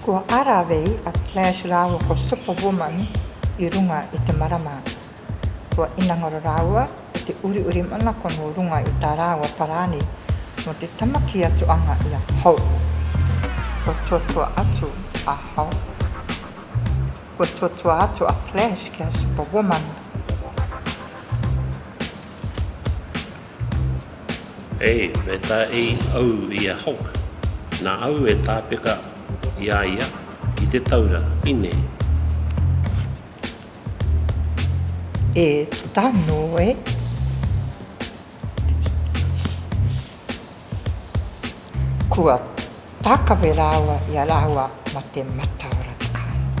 Ko Aravi a Flash rāua ko Superwoman i runga i te marama. Kua inangaro rāua e te uriuri manako nō runga i tā rāua parāni mō te tama kī atu anga i a Hope. Kua tuatua atu a Hope. Kua tuatua atu a Flash ki a Superwoman. E, me ta i au i a Hulk. Na au e tapeka i a ia ki te taura, ine. E, tano e. Kua tākawhe rāua i a rāua mā te mataora whakaaro.